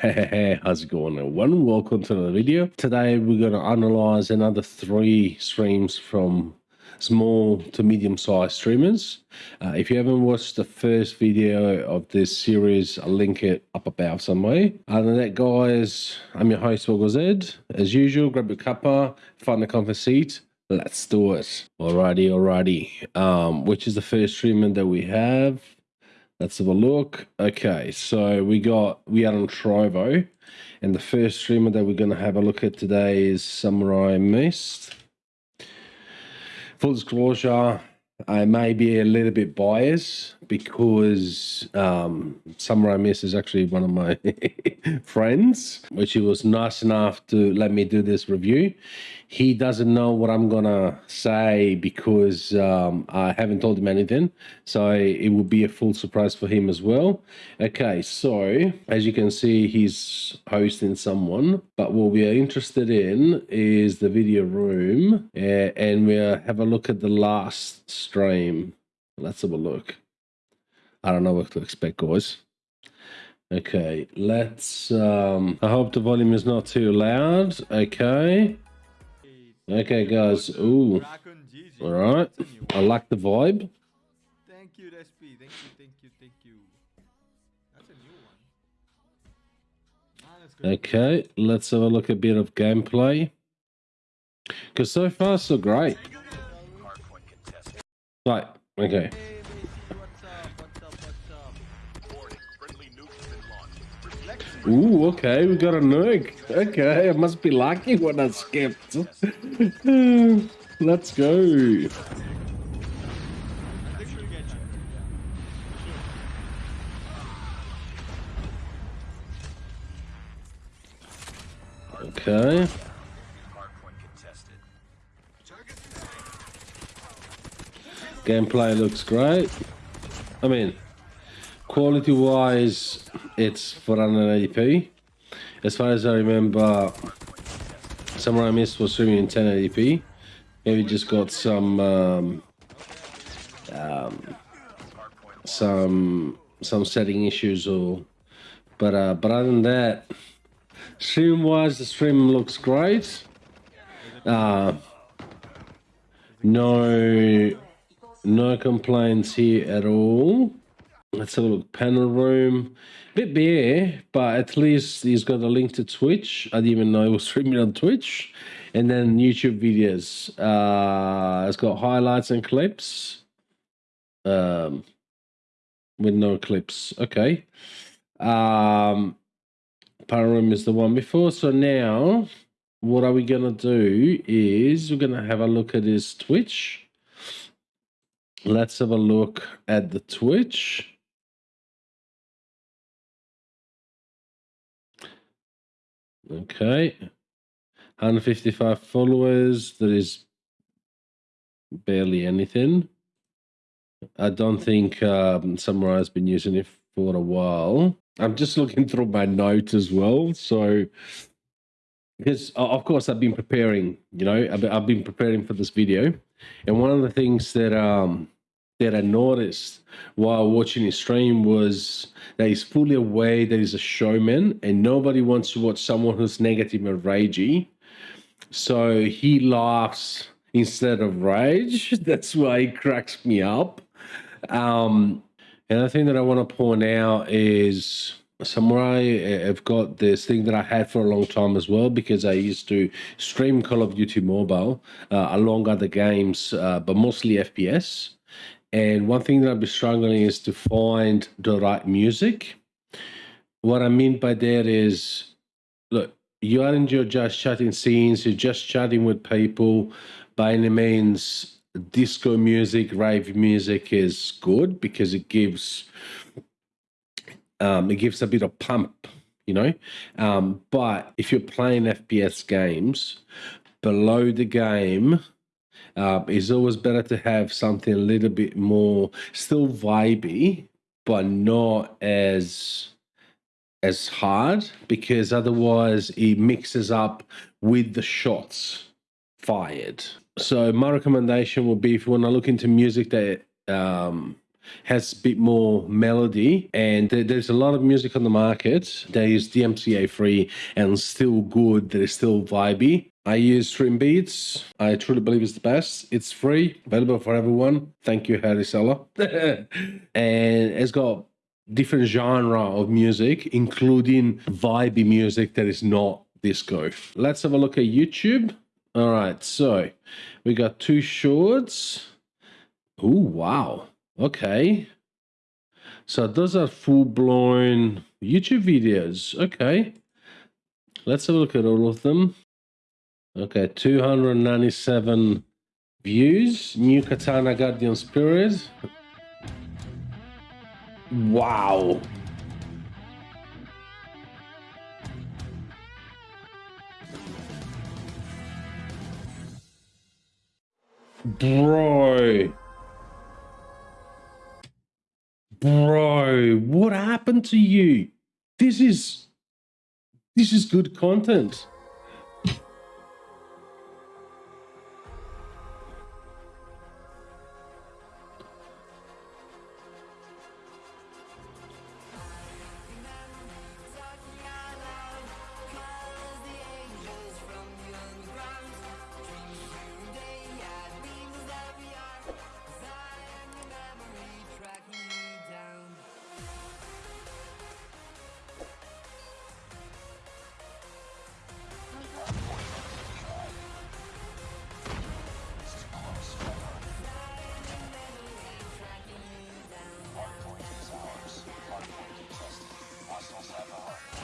Hey, how's it going everyone? Welcome to the video. Today we're going to analyze another three streams from small to medium sized streamers. Uh, if you haven't watched the first video of this series, I'll link it up above somewhere. Other than that, guys, I'm your host, Woggle Zed. As usual, grab your cuppa, find a comfy seat. Let's do it. Alrighty, alrighty. Um, which is the first streamer that we have? Let's have a look. Okay, so we got we are on Trovo, and the first streamer that we're going to have a look at today is Samurai Mist. Full disclosure, I may be a little bit biased because um, Samurai Mist is actually one of my friends, which he was nice enough to let me do this review. He doesn't know what I'm gonna say because um, I haven't told him anything, so it would be a full surprise for him as well. Okay, so as you can see, he's hosting someone, but what we are interested in is the video room, uh, and we'll have a look at the last stream. Let's have a look. I don't know what to expect, guys. Okay, let's. Um, I hope the volume is not too loud. Okay. Okay, guys. Ooh. All right. I like the vibe. Thank you, SP. Thank you, thank you, thank you. That's a new one. Okay, let's have a look at a bit of gameplay. Because so far, so great. Right. Okay. Ooh, okay, we got a nuke. Okay, I must be lucky when I skipped. Let's go. Okay. Gameplay looks great. I mean, quality wise, it's 480p. As far as I remember, Samurai Mist was streaming in 1080p. Maybe just got some um, um, some some setting issues or but uh but other than that stream wise the stream looks great uh no no complaints here at all let's have a look panel room bit bare but at least he's got a link to twitch i didn't even know he was streaming on twitch and then youtube videos uh it's got highlights and clips um with no clips okay um Panorama is the one before. So now, what are we gonna do? Is we're gonna have a look at his Twitch. Let's have a look at the Twitch. Okay, 155 followers. That is barely anything. I don't think um, Samurai has been using it for a while. I'm just looking through my notes as well. So, because of course I've been preparing, you know, I've been preparing for this video, and one of the things that um that I noticed while watching his stream was that he's fully aware that he's a showman, and nobody wants to watch someone who's negative and ragey. So he laughs instead of rage. That's why he cracks me up. Um, and the thing that I want to point out is Samurai have got this thing that I had for a long time as well because I used to stream Call of Duty Mobile uh, along other games, uh, but mostly FPS. And one thing that I've been struggling is to find the right music. What I mean by that is, look, you aren't your just chatting scenes, you're just chatting with people. By any means, disco music, rave music is good because it gives um, it gives a bit of pump, you know. Um, but if you're playing FPS games, below the game, uh, it's always better to have something a little bit more still vibey, but not as as hard because otherwise it mixes up with the shots fired. So my recommendation would be if you want to look into music that um, has a bit more melody, and there's a lot of music on the market that is DMCA free and still good. That is still vibey. I use Stream Beats. I truly believe it's the best. It's free, available for everyone. Thank you, Harris Heller. and it's got different genre of music, including vibey music that is not disco. Let's have a look at YouTube. All right, so we got two shorts. Oh wow. Okay. So those are full blown YouTube videos. Okay. Let's have a look at all of them. Okay, 297 views. New Katana Guardian Spirit. Wow. Bro. Bro, what happened to you? This is this is good content.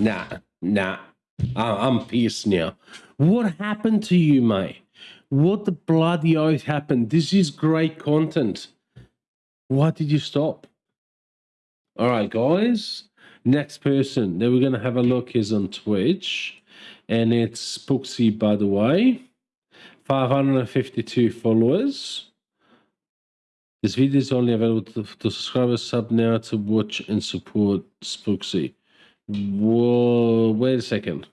Nah, nah. I- I'm pissed now. What happened to you, mate? What the bloody oath happened? This is great content. Why did you stop? All right, guys. Next person that we're gonna have a look is on Twitch, and it's Spooksy, by the way. 552 followers. This video is only available to, to subscribers. Sub now to watch and support Spooksy. Whoa, wait a second.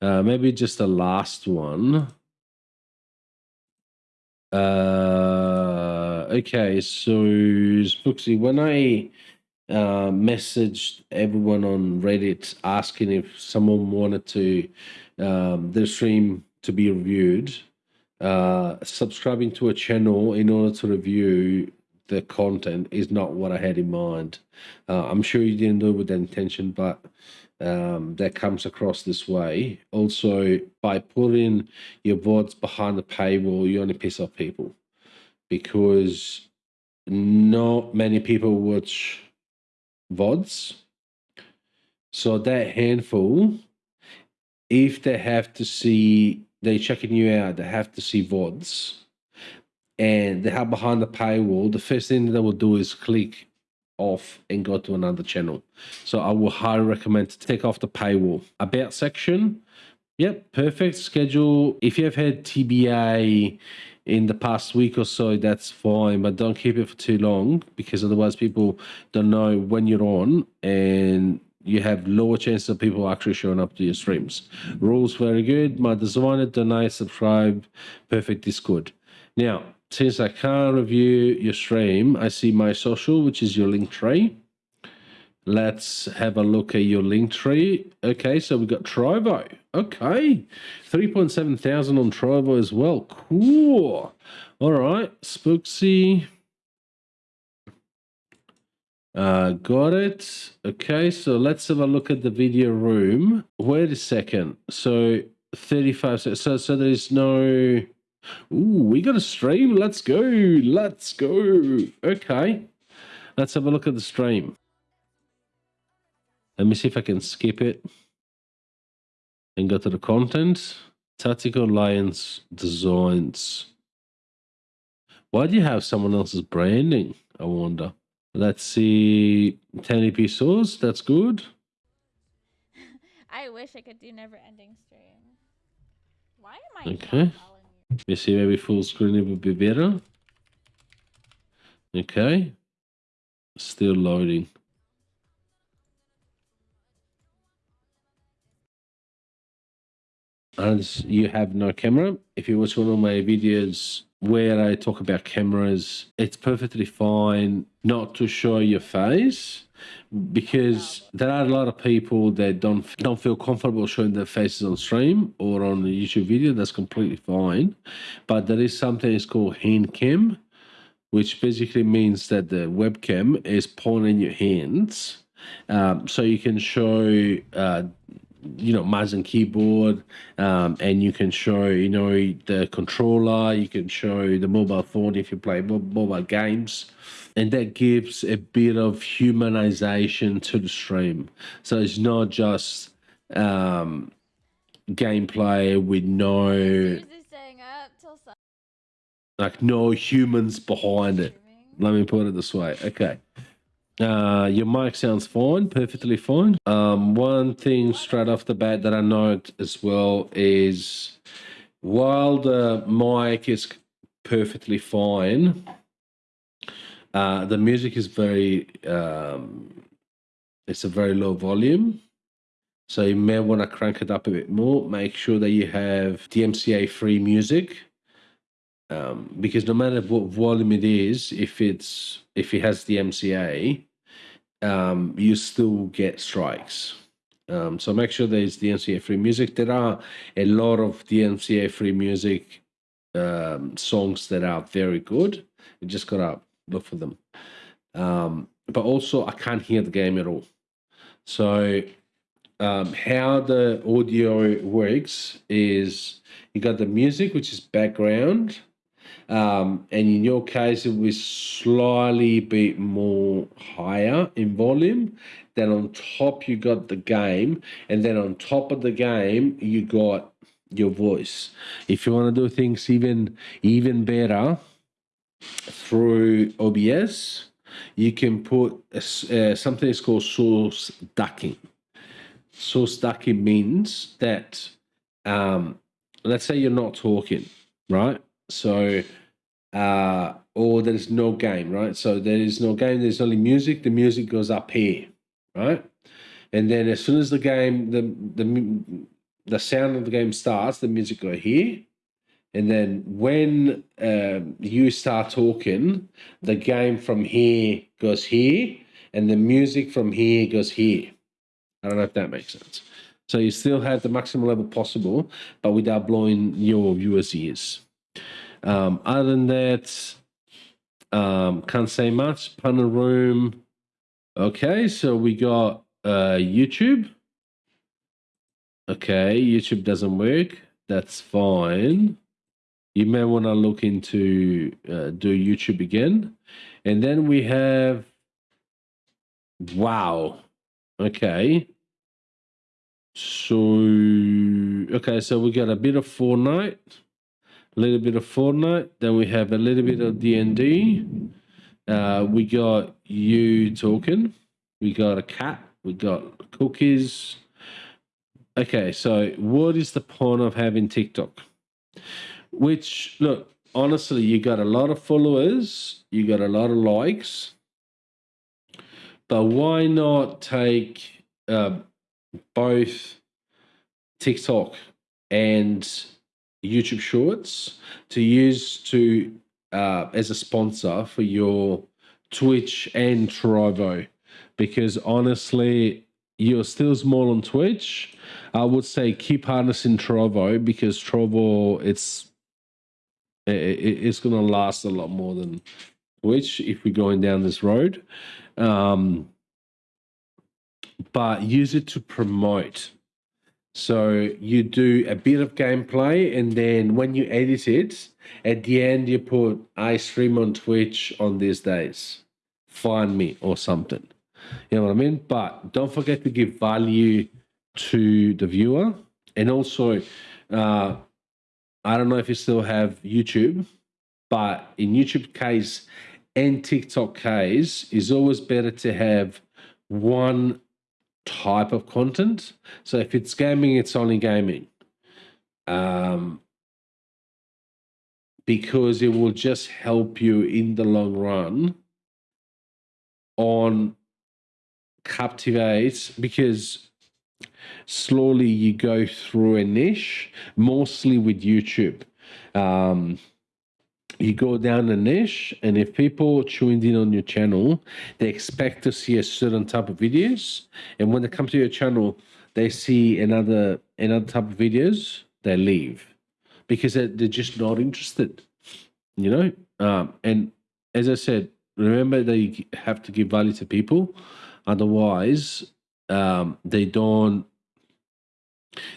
Uh, maybe just the last one. Uh, okay, so Spooksy, when I uh, messaged everyone on Reddit asking if someone wanted to um, their stream to be reviewed, uh, subscribing to a channel in order to review the content is not what I had in mind. Uh, I'm sure you didn't do it with that intention, but um, that comes across this way. Also, by putting your VODs behind the paywall, you only piss off people because not many people watch VODs. So that handful, if they have to see, they're checking you out, they have to see VODs and they have behind the paywall, the first thing they will do is click off and go to another channel. So I will highly recommend to take off the paywall. About section, yep, perfect schedule. If you have had TBA in the past week or so, that's fine, but don't keep it for too long because otherwise people don't know when you're on and you have lower chances of people actually showing up to your streams. Rules very good. My designer, donate, subscribe, perfect Discord. Now, since I can't review your stream, I see my social, which is your link tree. Let's have a look at your link tree. Okay, so we've got Trovo. Okay, 3.7 thousand on Trovo as well. Cool. All right, Spooksy. Uh, got it. Okay, so let's have a look at the video room. Wait a second. So 35. So, so, so there's no. Ooh, we got a stream. Let's go. Let's go. Okay. Let's have a look at the stream. Let me see if I can skip it and go to the content. Tactical Alliance Designs. Why do you have someone else's branding? I wonder. Let's see. 1080p source. That's good. I wish I could do never ending stream. Why am I Okay. You? See, maybe full screen it would be better. Okay. Still loading. And you have no camera. If you watch one of my videos where I talk about cameras, it's perfectly fine not to show your face because there are a lot of people that don't don't feel comfortable showing their faces on stream or on a YouTube video. That's completely fine, but there is something it's called hand cam, which basically means that the webcam is pointing your hands, um, so you can show. Uh, you know mouse and keyboard um, and you can show you know the controller you can show the mobile phone if you play mobile games. And that gives a bit of humanization to the stream. So it's not just um, gameplay with no like no humans behind it. Let me put it this way. Okay uh, your mic sounds fine, perfectly fine. Um, one thing straight off the bat that I note as well is while the mic is perfectly fine, uh, the music is very, um, it's a very low volume. So you may want to crank it up a bit more. Make sure that you have DMCA free music um, because no matter what volume it is, if it's if it has DMCA, um, you still get strikes. Um, so make sure there's DMCA free music. There are a lot of DMCA free music um, songs that are very good. You just gotta look for them. Um, but also, I can't hear the game at all. So um, how the audio works is you got the music, which is background, um, and in your case, it will slightly be more higher in volume. Then on top, you got the game, and then on top of the game, you got your voice. If you want to do things even even better through OBS, you can put uh, something that's called source ducking. Source ducking means that, um, let's say you're not talking, right? So, uh, or there's no game, right? So there is no game. There's only music. The music goes up here, right? And then as soon as the game, the the the sound of the game starts, the music go here. And then when um, you start talking, the game from here goes here, and the music from here goes here. I don't know if that makes sense. So you still have the maximum level possible, but without blowing your viewers' ears. Um, other than that, um, can't say much. Punter room. Okay, so we got uh, YouTube. Okay, YouTube doesn't work. That's fine. You may want to look into uh, do YouTube again, and then we have. Wow. Okay. So okay, so we got a bit of Fortnite, a little bit of Fortnite. Then we have a little bit of D and D. Uh, we got you talking. We got a cat. We got cookies. Okay, so what is the point of having TikTok? Which look, honestly, you got a lot of followers, you got a lot of likes, but why not take uh, both TikTok and YouTube Shorts to use to uh, as a sponsor for your Twitch and Trovo? Because honestly, you're still small on Twitch. I would say keep harnessing Trovo because Trovo it's i- i- it's to last a lot more than Twitch if we're going down this road. Um, but use it to promote. So you do a bit of gameplay, and then when you edit it, at the end you put I stream on Twitch on these days. Find me or something. You know what I mean? But don't forget to give value to the viewer, and also, uh, I don't know if you still have YouTube, but in YouTube case and TikTok case, is always better to have one type of content. So if it's gaming, it's only gaming. Um, because it will just help you in the long run on captivate because slowly you go through a niche mostly with youtube um, you go down a niche, and if people tuned in on your channel, they expect to see a certain type of videos, and when they come to your channel, they see another another type of videos, they leave because they're, they're just not interested. You know, um, and as I said, remember that you have to give value to people, otherwise, um, they don't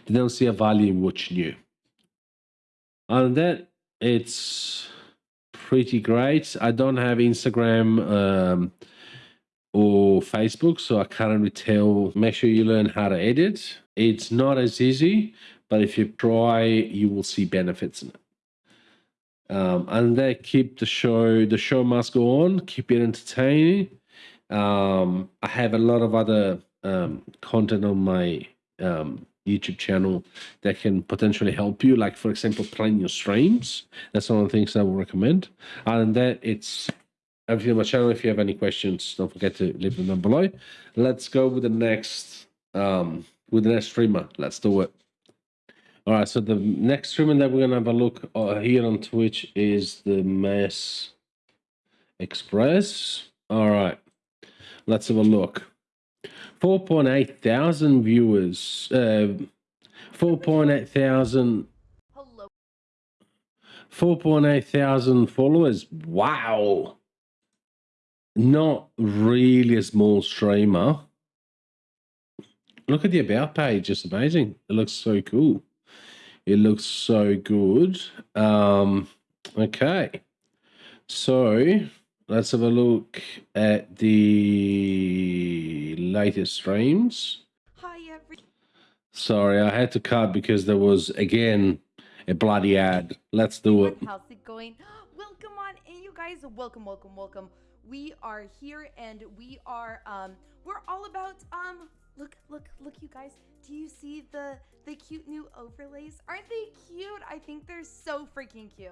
they don't see a value in what's new. And that it's pretty great. I don't have Instagram um, or Facebook, so I can't really tell. Make sure you learn how to edit. It's not as easy, but if you try, you will see benefits in it. Um, and they keep the show. The show must go on. Keep it entertaining. Um, I have a lot of other um, content on my um, YouTube channel that can potentially help you. Like for example, planning your streams. That's one of the things I would recommend. Other than that, it's everything on my channel. If you have any questions, don't forget to leave them down below. Let's go with the next um with the next streamer. Let's do it. All right, so the next streamer that we're gonna have a look uh, here on Twitch is the Mess Express. All right, let's have a look. 4.8 thousand viewers. Uh, 4.8 thousand. 4.8 thousand followers. Wow. Not really a small streamer. Look at the about page. It's amazing. It looks so cool. It looks so good. Um, okay. So let's have a look at the latest streams. Hi, every. Sorry, I had to cut because there was again a bloody ad. Let's do it. How's it going? Welcome on in, you guys. Welcome, welcome, welcome. We are here, and we are um, we're all about um. Look, look, look, you guys. Do you see the the cute new overlays? Aren't they cute? I think they're so freaking cute.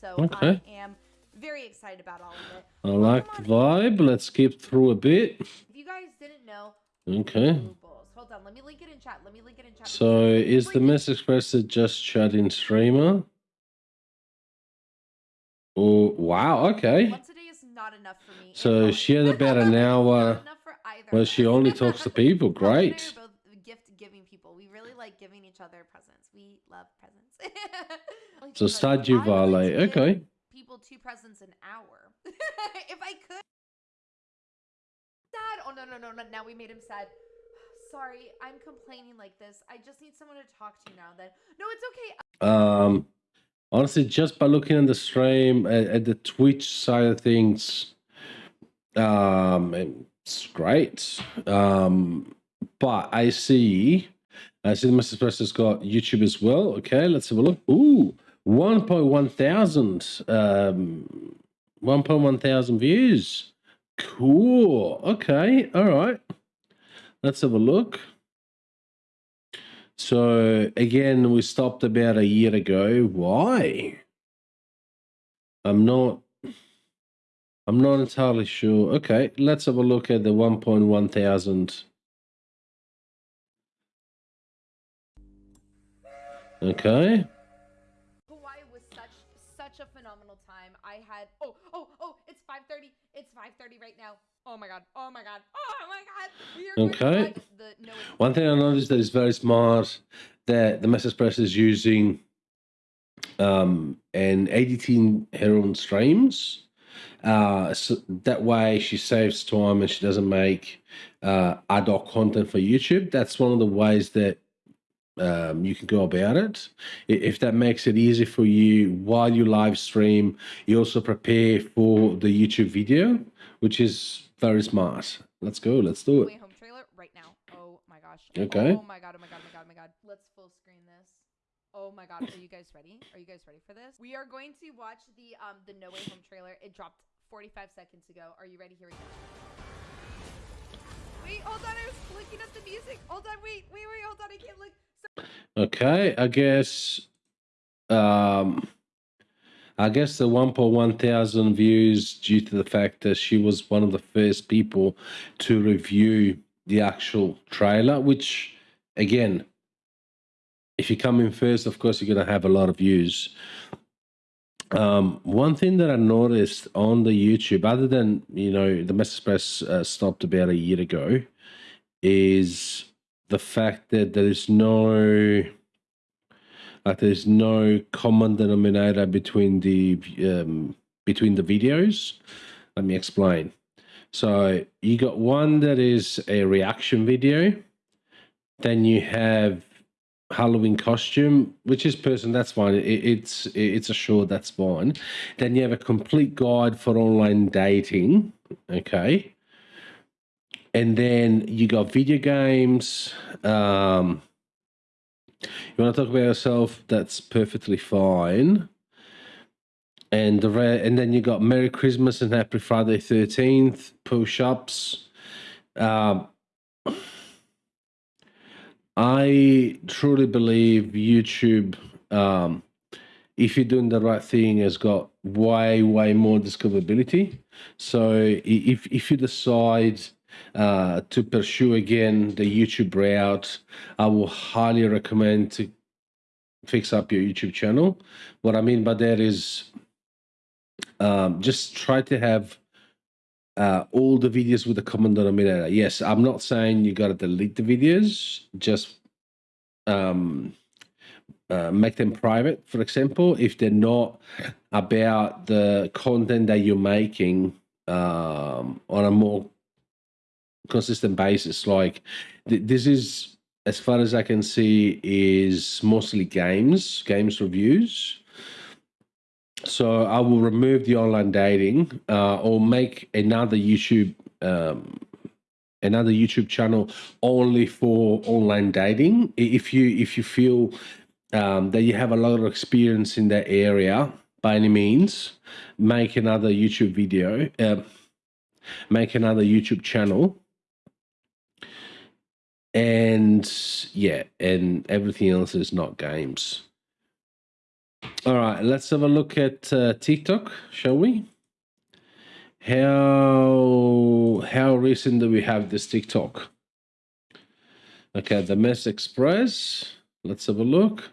So Okay. I am very excited about all of it. I like the vibe. Let's skip through a bit. If you guys didn't know, Okay. Hold on, let me link it in chat. Let me link it in chat. So is the Mess Express a just chat in streamer? Oh wow, okay. Once a day is not enough for me. So she had about an hour Not uh, enough for either where she only talks to people. Owen and I Great. gift giving people. We really like giving each other presents. We love presents. So Stardew Valley. Okay. People two presents an hour. if I could. Sad. Oh no no no no! Now we made him sad. Sorry, I'm complaining like this. I just need someone to talk to now. Then no, it's okay. Um honestly just by looking at the stream at, at the Twitch side of things, um it's great. Um but I see I see Mess Express's got YouTube as well. Okay, let's have a look. Ooh, 1.1 thousand um 1.1 thousand views. Cool. Okay, all right. Let's have a look. So again, we stopped about a year ago. Why? I'm not. I'm not entirely sure. Okay, let's have a look at the 1.1 thousand. Okay. Right now. Oh my god. Oh my god. Oh my god. We are Okay. the no One thing I noticed that is very smart that the Mess Express is using um, and editing her own streams. Uh, so that way she saves time and she doesn't make uh, ad hoc content for YouTube. That's one of the ways that um, you can go about it. If that makes it easy for you while you live stream, you also prepare for the YouTube video, which is very smart. Let's go. Let's do it. home trailer right now. Oh my gosh. Okay. Oh my god. Oh my god. Oh my god. Oh my god. Let's full screen this. Oh my god. Are you guys ready? Are you guys ready for this? We are going to watch the um the No Way Home trailer. It dropped 45 seconds ago. Are you ready? Here we go. Wait, hold on. I was looking up the music. Hold on. Wait, wait, wait. Hold on. I can't look. Okay, I guess um I guess the 1.1 thousand views due to the fact that she was one of the first people to review the actual trailer, which again, if you come in first, of course you're gonna have a lot of views. Um, one thing that I noticed on the YouTube, other than you know the Mess Express uh, stopped about a year ago, is the fact that there is no like there's no common denominator between the um, between the videos. Let me explain. So you got one that is a reaction video, then you have Halloween costume, which is person that's fine. It, it's it's a short that's fine. Then you have a complete guide for online dating. Okay, and then you got video games. Um, you want to talk about yourself? That's perfectly fine. And the and then you got Merry Christmas and Happy Friday Thirteenth push ups. Um, I truly believe YouTube, um, if you're doing the right thing, has got way way more discoverability. So if if you decide uh, to pursue again the YouTube route, I will highly recommend to fix up your YouTube channel. What I mean by that is um, just try to have uh, all the videos with a common denominator. Yes, I'm not saying you got to delete the videos, just um, uh, make them private, for example, if they're not about the content that you're making um, on a more consistent basis. Like th- this is, as far as I can see, is mostly games, games reviews. So I will remove the online dating uh, or make another YouTube um, another YouTube channel only for online dating. If you if you feel um, that you have a lot of experience in that area, by any means, make another YouTube video, uh, make another YouTube channel and yeah, and everything else is not games. All right, let's have a look at uh, TikTok, shall we? How how recent do we have this TikTok? Okay, the Mess Express. Let's have a look.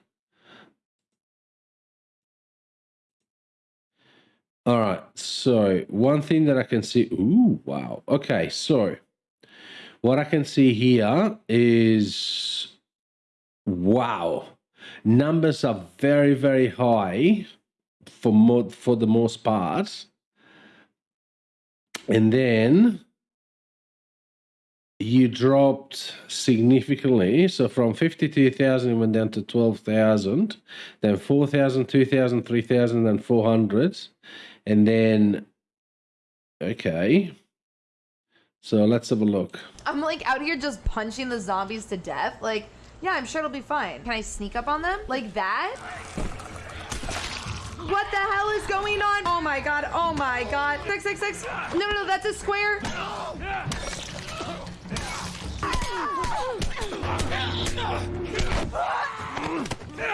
All right, so one thing that I can see. Ooh, wow. Okay, so what I can see here is wow, numbers are very very high for mo- for the most part, and then you dropped significantly. So from 52,000, it went down to 12,000, then 4,000, 2,000, 3,000, then 400. And then, okay. So let's have a look. I'm like out here just punching the zombies to death. Like, yeah, I'm sure it'll be fine. Can I sneak up on them? Like that? What the hell is going on? Oh my god, oh my god. Six, six, six. No, no, no, that's a square.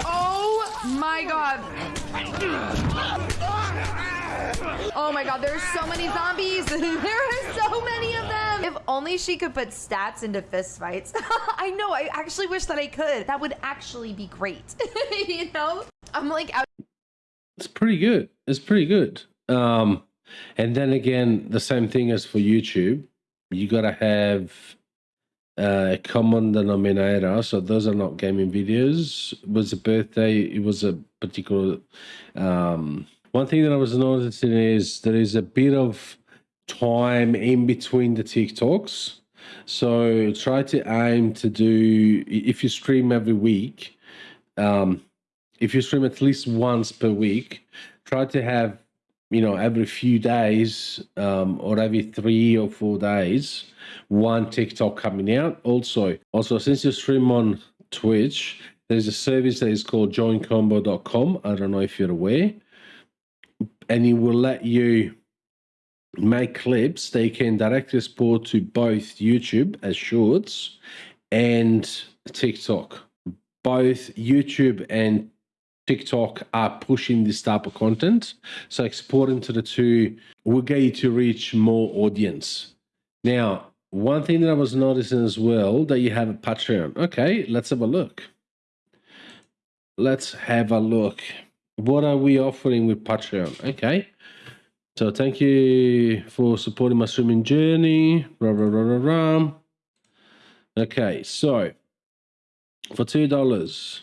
Oh my god. Oh my god, there's so many zombies. there are so many of them. If only she could put stats into fist fights. I know, I actually wish that I could. That would actually be great. you know? I'm like out. It's pretty good. It's pretty good. Um, and then again, the same thing as for YouTube. You got to have a common denominator. So those are not gaming videos. It was a birthday. It was a particular. Um, one thing that I was noticing is there is a bit of time in between the TikToks. So try to aim to do if you stream every week. Um, if you stream at least once per week, try to have you know every few days um, or every three or four days one TikTok coming out. Also, also since you stream on Twitch, there's a service that is called joincombo.com. I don't know if you're aware, and it will let you make clips they can directly export to both YouTube as shorts and TikTok. Both YouTube and TikTok are pushing this type of content. So exporting to the two will get you to reach more audience. Now, one thing that I was noticing as well that you have a Patreon. Okay, let's have a look. Let's have a look. what are we offering with Patreon? Okay. So thank you for supporting my swimming journey. Rah, rah, rah, rah, rah. Okay, so for two dollars,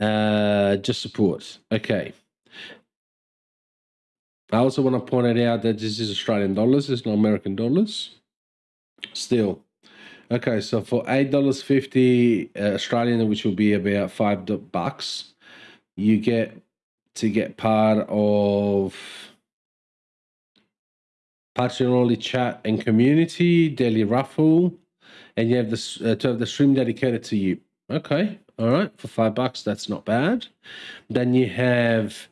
uh, just support. Okay. I also want to point it out that this is Australian dollars, it's not American dollars. Still. Okay, so for eight dollars fifty uh, Australian, which will be about five bucks, you get to get part of Patreon only chat and community, daily raffle, and you have this uh, to have the stream dedicated to you. Okay, all right, for five bucks, that's not bad. Then you have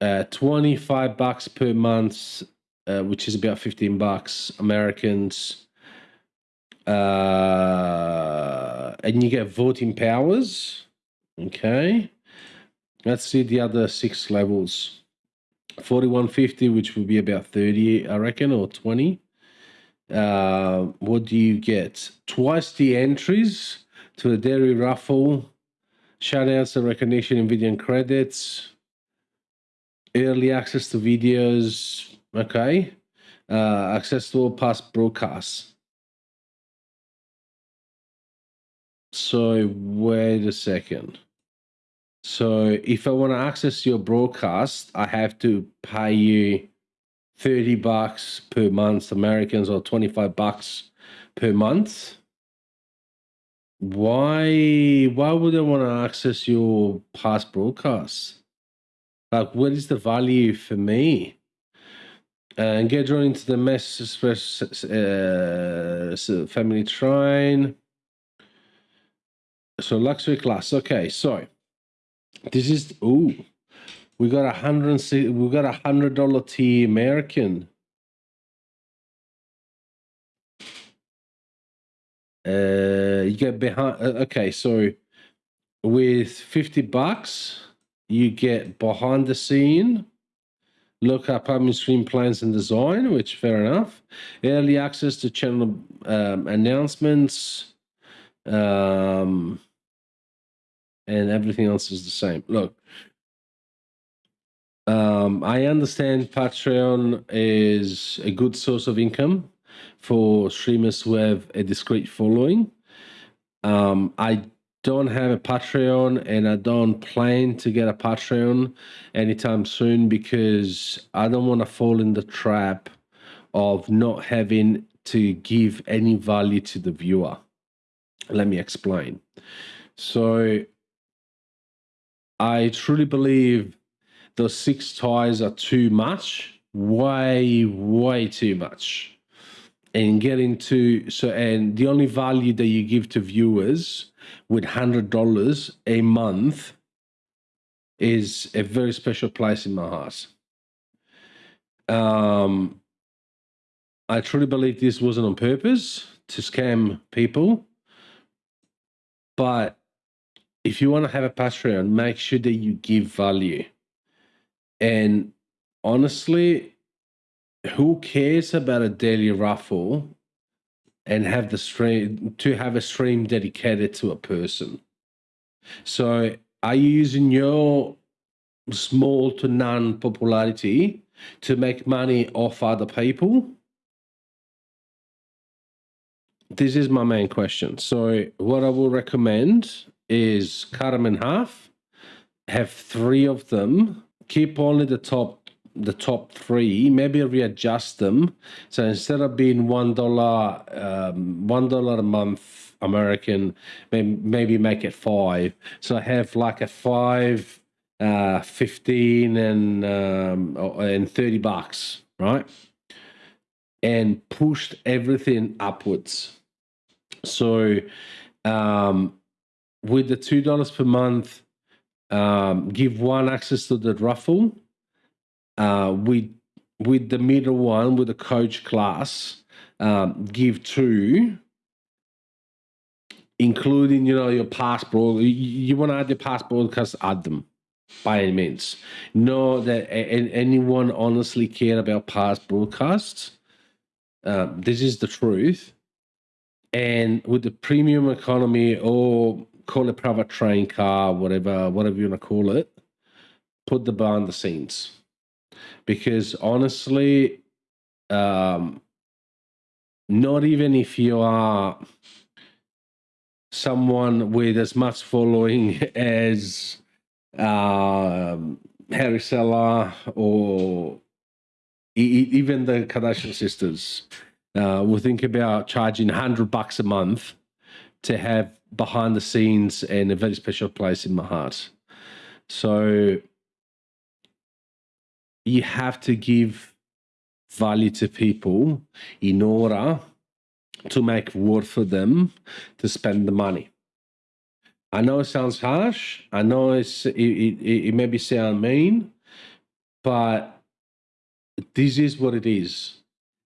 uh, 25 bucks per month, uh, which is about 15 bucks Americans. Uh, and you get voting powers. Okay. Let's see the other six levels. 4150, which will be about 30, I reckon, or 20. Uh, what do you get? Twice the entries to the dairy raffle, shoutouts and recognition in video and credits, early access to videos, okay, uh, access to all past broadcasts. So wait a second. So if I want to access your broadcast, I have to pay you 30 bucks per month Americans or 25 bucks per month. Why why would I want to access your past broadcasts? Like what is the value for me? and get drawn into the Mess uh, family train. So luxury class. Okay, so this is oh, we got a hundred. We got a hundred dollar T American. Uh, you get behind. uh, Okay, so with fifty bucks, you get behind the scene. Look up upcoming stream plans and design, which fair enough. Early access to channel um, announcements. Um, and everything else is the same. Look, um, I understand Patreon is a good source of income for streamers who have a discrete following. Um, I don't have a Patreon and I don't plan to get a Patreon anytime soon because I don't want to fall in the trap of not having to give any value to the viewer. Let me explain. So, I truly believe those six ties are too much, way, way too much. And getting to so, and the only value that you give to viewers with hundred dollars a month is a very special place in my heart. Um, I truly believe this wasn't on purpose to scam people, but if you want to have a Patreon, make sure that you give value. And honestly, who cares about a daily raffle and have the stream to have a stream dedicated to a person? So are you using your small to none popularity to make money off other people? This is my main question. So what I will recommend is cut them in half, have three of them, keep only the top the top three, maybe readjust them. So instead of being one dollar um, one dollar a month American, maybe, make it five. So I have like a five, uh, fifteen, and um, and thirty bucks, right? And pushed everything upwards. So um, with the two dollars per month, um, give one access to the raffle. Uh, with with the middle one, with the coach class, um, give two, including you know your passport. You, you want to add your passport because add them by any means. Know that a- anyone honestly care about past broadcasts. Um, this is the truth. And with the premium economy or call it private train car, whatever, whatever you want to call it, put the bar behind the scenes. Because honestly, um, not even if you are someone with as much following as um, Harris Heller or even the Kardashian sisters, uh, will think about charging hundred bucks a month to have behind the scenes and a very special place in my heart. So you have to give value to people in order to make worth for them to spend the money. I know it sounds harsh. I know it's it, it, it maybe sound mean, but this is what it is.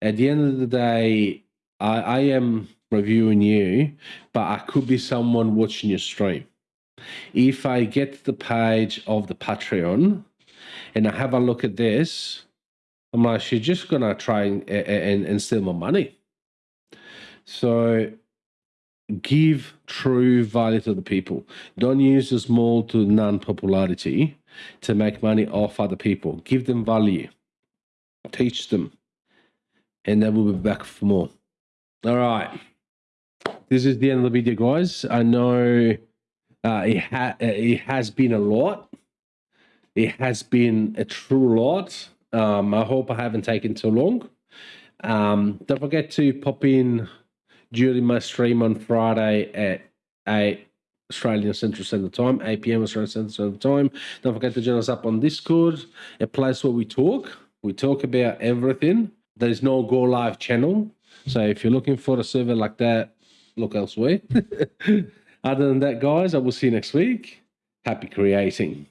At the end of the day, I, I am reviewing you, but I could be someone watching your stream. If I get to the page of the Patreon and I have a look at this, I'm like, she's just gonna try and, and, and steal my money. So give true value to the people. Don't use the small to non popularity to make money off other people. Give them value, teach them, and then we'll be back for more. All right. This is the end of the video, guys. I know uh, it, ha- it has been a lot. It has been a true lot. Um, I hope I haven't taken too long. Um, don't forget to pop in during my stream on Friday at 8 Australian Central Standard Time, 8 p.m. Australian Central Standard Time. Don't forget to join us up on Discord, a place where we talk. We talk about everything. There's no Go Live channel. So if you're looking for a server like that, look elsewhere. Other than that, guys, I will see you next week. Happy creating.